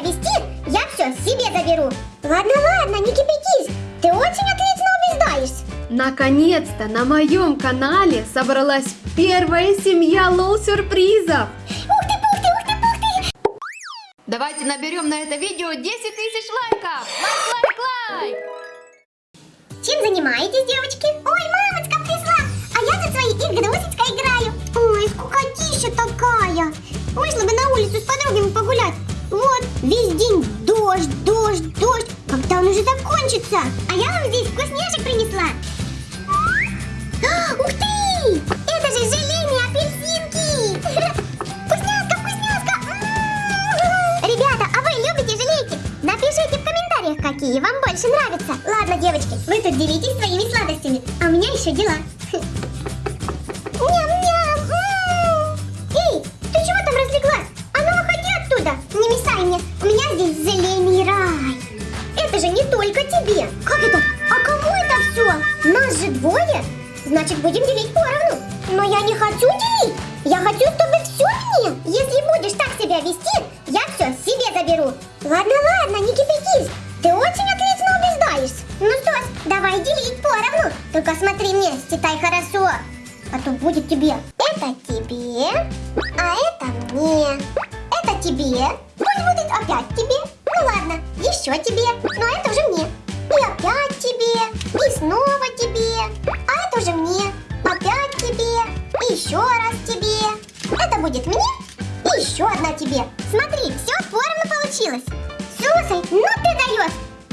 себя вести, я все себе заберу. Ладно, ладно, не кипятись. Ты очень отлично убеждаешься. Наконец-то на моем канале собралась первая семья лол-сюрпризов. Ух ты, пух ты, ух ты, пух ты. Давайте наберем на это видео 10 тысяч лайков. Лайк, лайк, лайк. Чем занимаетесь, девочки? Ой, мамочка пришла, а я за своей игрушечкой играю. Ой, скукотища такая. Вышла бы на улицу с подругами погулять. Вот, весь день дождь, дождь, дождь. Когда он уже закончится? А я вам здесь вкусняшек принесла. А, Ух ты! Это же желейные апельсинки! Вкусняшка, вкусняшка! Ребята, а вы любите желейки? Напишите в комментариях, какие вам больше нравятся. Ладно, девочки, вы тут делитесь своими сладостями, а у меня еще дела. У меня здесь желейный рай! Это же не только тебе! Как это? А кому это все? Нас же двое! Значит, будем делить поровну! Но я не хочу делить! Я хочу, чтобы все мне! Если будешь так себя вести, я все себе заберу! Ладно, ладно, не кипятись! Ты очень отлично убеждаешься! Ну что ж, давай делить поровну! Только смотри мне, считай хорошо! А то будет тебе. Это тебе, а это мне. Тебе. Пусть будет опять тебе. Ну ладно, еще тебе. Но это уже мне. И опять тебе. И снова тебе. А это уже мне. Опять тебе. И еще раз тебе. Это будет мне. И еще одна тебе. Смотри, все поровну получилось. Слушай, ну ты даешь.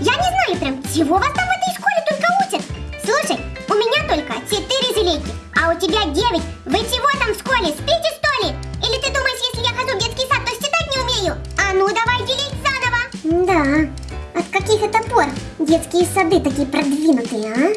Я не знаю прям, чего вас там в этой школе только учат. Слушай, у меня только 4 желейки, а у тебя 9. Вы чего там в школе? Спите Да, от каких это пор детские сады такие продвинутые, а?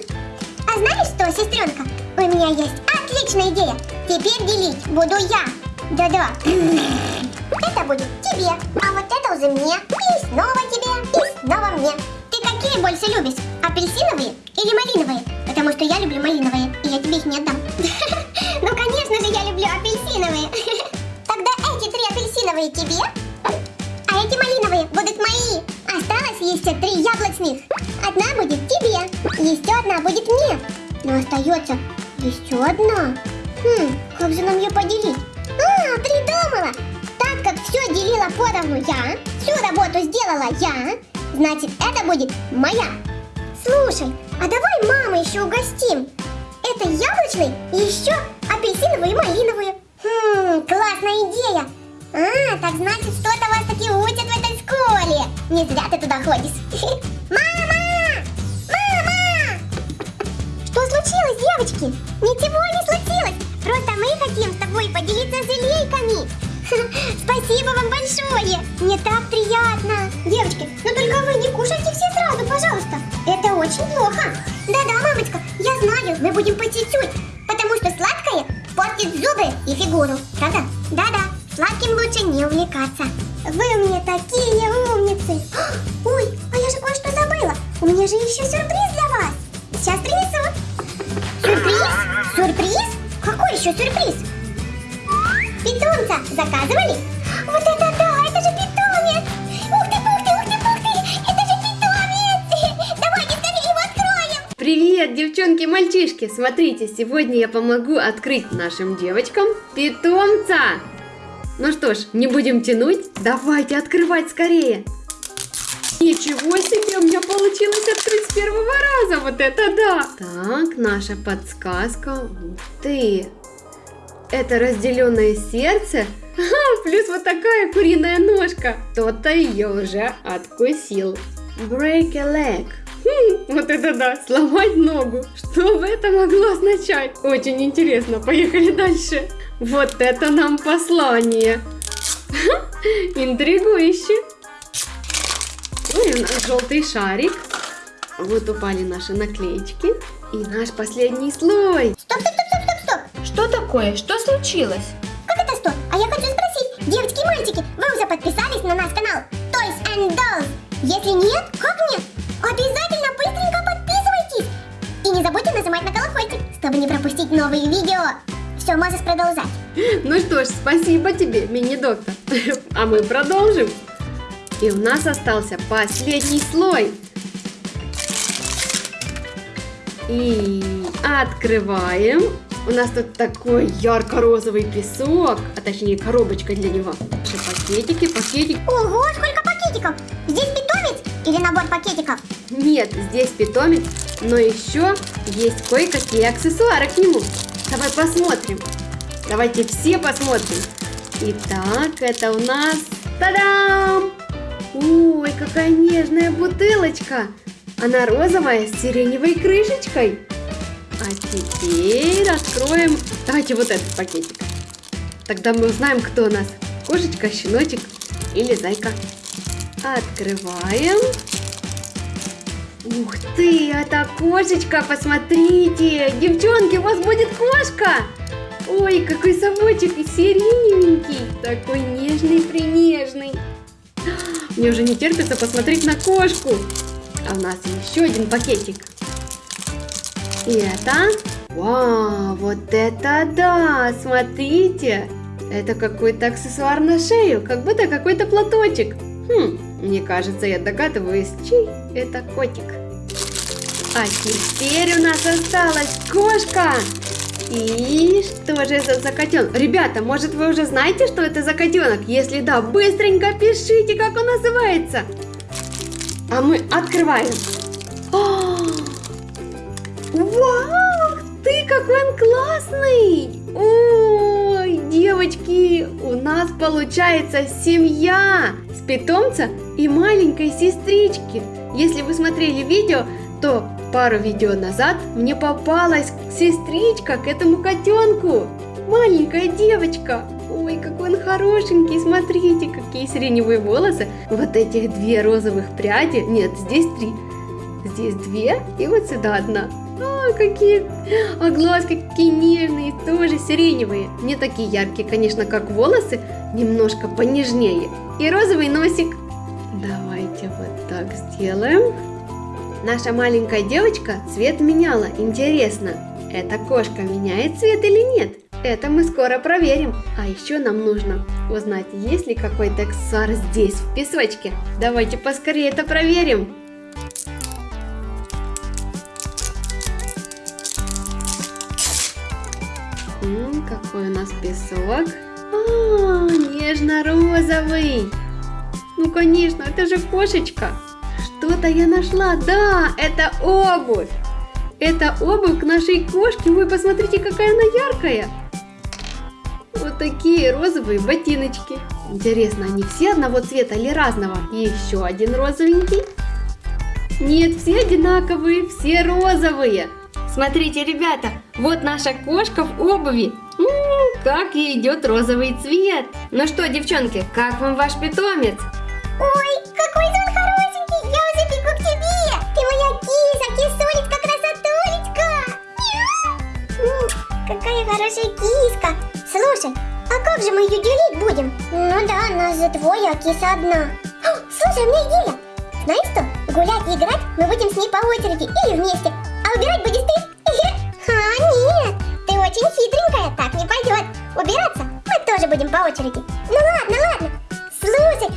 А знаешь что, сестренка? У меня есть отличная идея. Теперь делить буду я. Да-да. Это будет тебе, а вот это уже мне. И снова тебе, и снова мне. Ты какие больше любишь? Апельсиновые или малиновые? Потому что я люблю малиновые, и я тебе их не отдам. Ну, конечно же, я люблю апельсиновые. Тогда эти три апельсиновые тебе, а эти малиновые будут мои. Осталось еще три яблочных. Одна будет тебе, еще одна будет мне. Но остается еще одна. Хм, как же нам ее поделить? А, придумала! Так как все делила поровну я, всю работу сделала я, значит это будет моя. Слушай, а давай маму еще угостим. Это яблочный и еще апельсиновую и малиновую. Хм, классная идея. А, так значит, что-то вас таки учат в этой школе. Не зря ты туда ходишь. Мама! Мама! Что случилось, девочки? Ничего не случилось. Просто мы хотим с тобой поделиться желейками. Спасибо вам большое. Мне так приятно. Девочки, но только вы не кушайте все сразу, пожалуйста. Это очень плохо. Да-да, мамочка, я знаю, мы будем по чуть-чуть. Потому что сладкое портит зубы и фигуру. Правда? Да-да, сладким лучше не увлекаться. Вы у меня такие умницы. Ой, а я же кое-что забыла. У меня же еще сюрприз для вас. Сейчас принесу. Сюрприз? Сюрприз? Какой еще сюрприз? Питомца заказывали? Вот это да, это же питомец! Ух ты, ух ты, ух ты, ух ты! Это же питомец! Давайте скорее его откроем! Привет, девчонки мальчишки! Смотрите, сегодня я помогу открыть нашим девочкам питомца! Ну что ж, не будем тянуть, давайте открывать скорее! Ничего себе, у меня получилось открыть с первого раза, вот это да! Так, наша подсказка, ты! Это разделенное сердце, Ага, плюс вот такая куриная ножка. Кто-то ее уже откусил. Break a leg. Хм, вот это да, сломать ногу. Что бы это могло означать? Очень интересно, поехали дальше. Вот это нам послание. Интригующе. Ой, у нас желтый шарик. Вот упали наши наклеечки. И наш последний слой. Стоп, стоп, стоп, стоп, стоп, стоп! Что такое? Что случилось? Как это стоп? А я хочу спросить, девочки и мальчики, вы уже подписались на наш канал Toys and Dolls? Если нет, как нет? Обязательно быстренько подписывайтесь! И не забудьте нажимать на колокольчик, чтобы не пропустить новые видео. Все, можешь продолжать. Ну что ж, спасибо тебе, мини-доктор. А мы продолжим. И у нас остался последний слой. И открываем. У нас тут такой ярко-розовый песок, а точнее коробочка для него. Наши пакетики, пакетик. Ого, сколько пакетиков! Здесь питомец или набор пакетиков? Нет, здесь питомец, но еще есть кое-какие аксессуары к нему. Давай посмотрим. Давайте все посмотрим. Итак, это у нас... Та-дам! Ой, какая нежная бутылочка! Она розовая с сиреневой крышечкой. А теперь откроем... Давайте вот этот пакетик. Тогда мы узнаем, кто у нас. Кошечка, щеночек или зайка. Открываем. Ух ты, это кошечка, посмотрите. Девчонки, у вас будет кошка. Ой, какой совочек и сиреневенький. Такой нежный-принежный. Мне уже не терпится посмотреть на кошку. А у нас еще один пакетик. И это... Вау, вот это да! Смотрите! Это какой-то аксессуар на шею, как будто какой-то платочек. Хм, мне кажется, я догадываюсь, чей это котик. А теперь у нас осталась кошка. И что же это за котенок? Ребята, может вы уже знаете, что это за котенок? Если да, быстренько пишите, как он называется. А мы открываем. О! Вау, ты какой он классный! Ой, девочки, у нас получается семья с питомца и маленькой сестрички. Если вы смотрели видео, то пару видео назад мне попалась сестричка к этому котенку. Маленькая девочка. Ой, какой он хорошенький, смотрите, какие сиреневые волосы. Вот этих две розовых пряди, нет, здесь три. Здесь две и вот сюда одна. А, какие, а глазки какие нежные, тоже сиреневые. Не такие яркие, конечно, как волосы, немножко понежнее. И розовый носик. Давайте вот так сделаем. Наша маленькая девочка цвет меняла. Интересно, эта кошка меняет цвет или нет? Это мы скоро проверим. А еще нам нужно узнать, есть ли какой-то аксессуар здесь, в песочке. Давайте поскорее это проверим. М -м, какой у нас песок? А, нежно-розовый. Ну, конечно, это же кошечка. Что-то я нашла. Да, это обувь. Это обувь к нашей кошке. Вы посмотрите, какая она яркая. Вот такие розовые ботиночки. Интересно, они все одного цвета или разного? И еще один розовенький. Нет, все одинаковые, все розовые. Смотрите, ребята, вот наша кошка в обуви. М -м, как ей идет розовый цвет. Ну что, девчонки, как вам ваш питомец? Ой, какой же он хорошенький! Я уже бегу к тебе! Ты моя киса, кисулечка, красотулечка! Мяу. Какая хорошая киска! Слушай, а как же мы ее делить будем? Ну да, нас же двое, а киса одна. О, Слушай, у меня идея! Знаешь что? Гулять и играть мы будем с ней по очереди или вместе. А убирать будешь ты? А, нет! Ты очень хитренькая, так не пойдет. Убираться мы тоже будем по очереди. Ну ладно, ладно.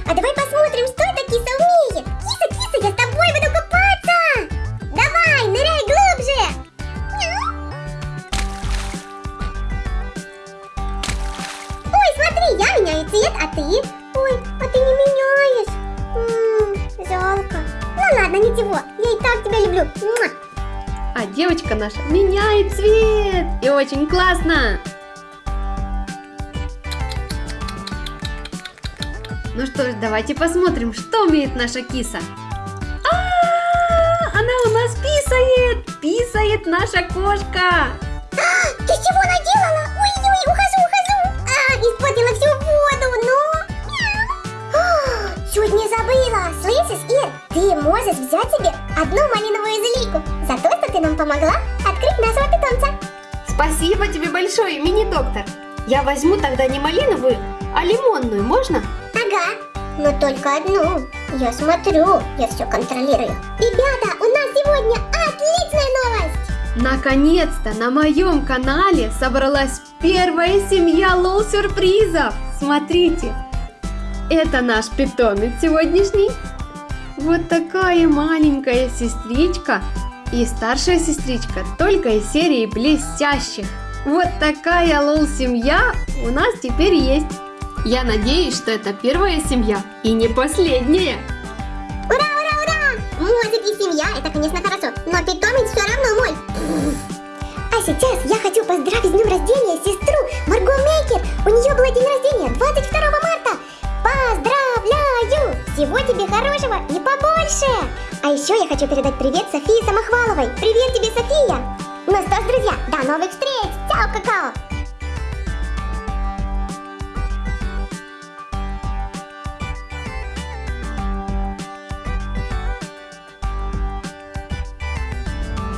А давай посмотрим, что эта киса умеет. Киса, киса, я с тобой буду купаться. Давай, ныряй глубже. Ой, смотри, я меняю цвет, а ты? Ой, а ты не меняешь. М, жалко. Ну ладно, ничего, я и так тебя люблю. А девочка наша меняет цвет. И очень классно. Ну что ж, давайте посмотрим, что умеет наша киса. А, Она у нас писает! Писает наша кошка! Ты чего наделала? Ой-ой, ухожу, ухожу. А, испортила всю воду, ну. А, Чуть не забыла. Слышишь, Ир, ты можешь взять себе одну малиновую зелийку за то, что ты нам помогла открыть нашего питомца. Спасибо тебе большое, мини-доктор. Я возьму тогда не малиновую, а лимонную, можно? Ага, но только одну. Я смотрю, я все контролирую. Ребята, у нас сегодня отличная новость. Наконец-то на моем канале собралась первая семья лол-сюрпризов. Смотрите, Это наш питомец сегодняшний. Вот такая маленькая сестричка и старшая сестричка только из серии блестящих. Вот такая лол-семья у нас теперь есть. Я надеюсь, что это первая семья и не последняя. Ура, ура, ура! Мозик и семья, это, конечно, хорошо, но питомец все равно мой. А сейчас я хочу поздравить с днем рождения сестру Марго Мейкер. У нее был день рождения 22 марта. Поздравляю! Всего тебе хорошего и побольше! А еще я хочу передать привет Софии Самохваловой. Привет тебе, София! Ну что ж, друзья, до новых встреч! Чао, какао!